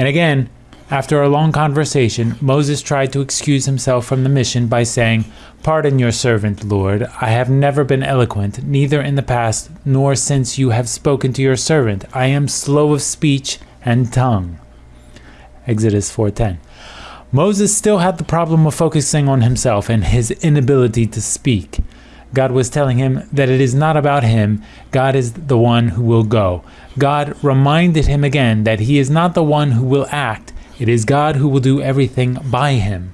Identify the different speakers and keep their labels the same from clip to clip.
Speaker 1: And again, after a long conversation, Moses tried to excuse himself from the mission by saying, Pardon your servant, Lord. I have never been eloquent, neither in the past nor since you have spoken to your servant. I am slow of speech and tongue. Exodus 4:10. Moses still had the problem of focusing on himself and his inability to speak. God was telling him that it is not about him, God is the one who will go. God reminded him again that he is not the one who will act, it is God who will do everything by him.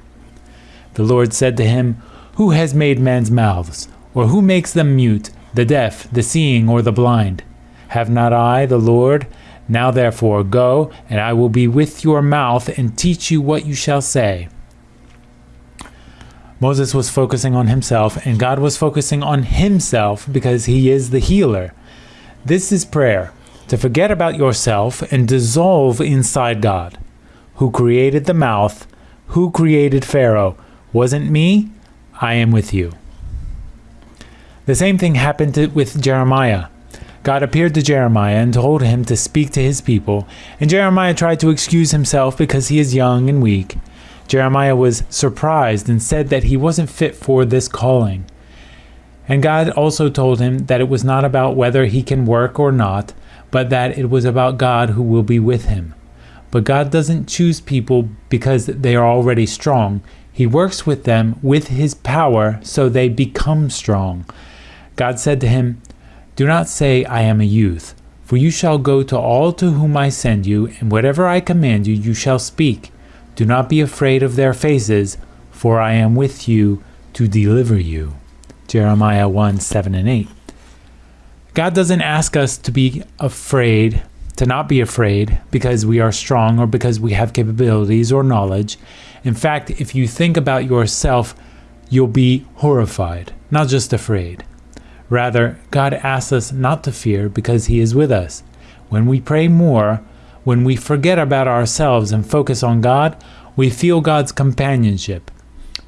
Speaker 1: The Lord said to him, Who has made man's mouths? Or who makes them mute, the deaf, the seeing, or the blind? Have not I, the Lord? Now therefore go, and I will be with your mouth and teach you what you shall say. Moses was focusing on himself, and God was focusing on himself because he is the healer. This is prayer to forget about yourself and dissolve inside God who created the mouth, who created Pharaoh. Wasn't me? I am with you. The same thing happened with Jeremiah. God appeared to Jeremiah and told him to speak to his people, and Jeremiah tried to excuse himself because he is young and weak. Jeremiah was surprised and said that he wasn't fit for this calling. And God also told him that it was not about whether he can work or not, but that it was about God who will be with him. But God doesn't choose people because they are already strong. He works with them with his power so they become strong. God said to him, Do not say, I am a youth, for you shall go to all to whom I send you, and whatever I command you, you shall speak. Do not be afraid of their faces, for I am with you to deliver you. Jeremiah 1 7 and 8. God doesn't ask us to be afraid to not be afraid because we are strong or because we have capabilities or knowledge. In fact, if you think about yourself, you'll be horrified, not just afraid. Rather, God asks us not to fear because He is with us. When we pray more, when we forget about ourselves and focus on God, we feel God's companionship.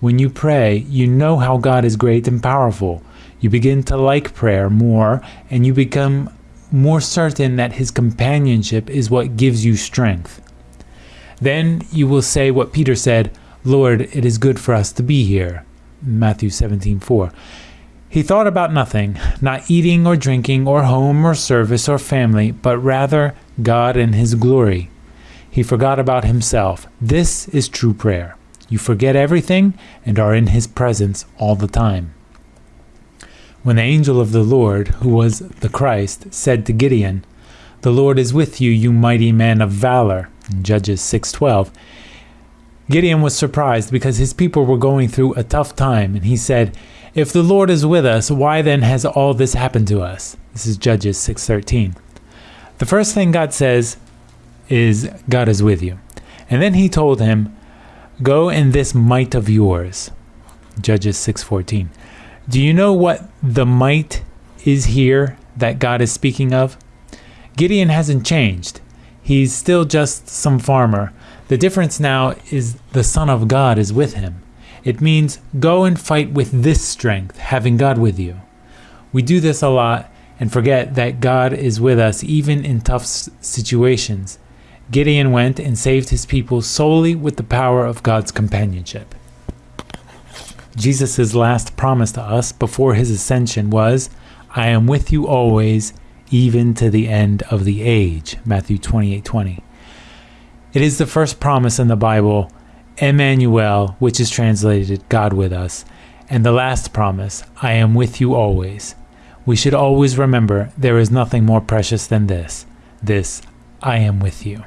Speaker 1: When you pray, you know how God is great and powerful. You begin to like prayer more and you become more certain that his companionship is what gives you strength. Then you will say what Peter said, Lord, it is good for us to be here. Matthew 17:4. He thought about nothing, not eating or drinking or home or service or family, but rather God and his glory. He forgot about himself. This is true prayer. You forget everything and are in his presence all the time. When the angel of the Lord, who was the Christ, said to Gideon, The Lord is with you, you mighty man of valor, Judges 6:12, Gideon was surprised because his people were going through a tough time, and he said, If the Lord is with us, why then has all this happened to us? This is Judges 6:13. The first thing God says is God is with you. And then he told him, Go in this might of yours. Judges 6:14. Do you know what the might is here that God is speaking of? Gideon hasn't changed. He's still just some farmer. The difference now is the Son of God is with him. It means go and fight with this strength, having God with you. We do this a lot and forget that God is with us even in tough situations. Gideon went and saved his people solely with the power of God's companionship. Jesus' last promise to us before his ascension was, I am with you always, even to the end of the age. Matthew 28 20. It is the first promise in the Bible, Emmanuel, which is translated God with us, and the last promise, I am with you always. We should always remember there is nothing more precious than this. This, I am with you.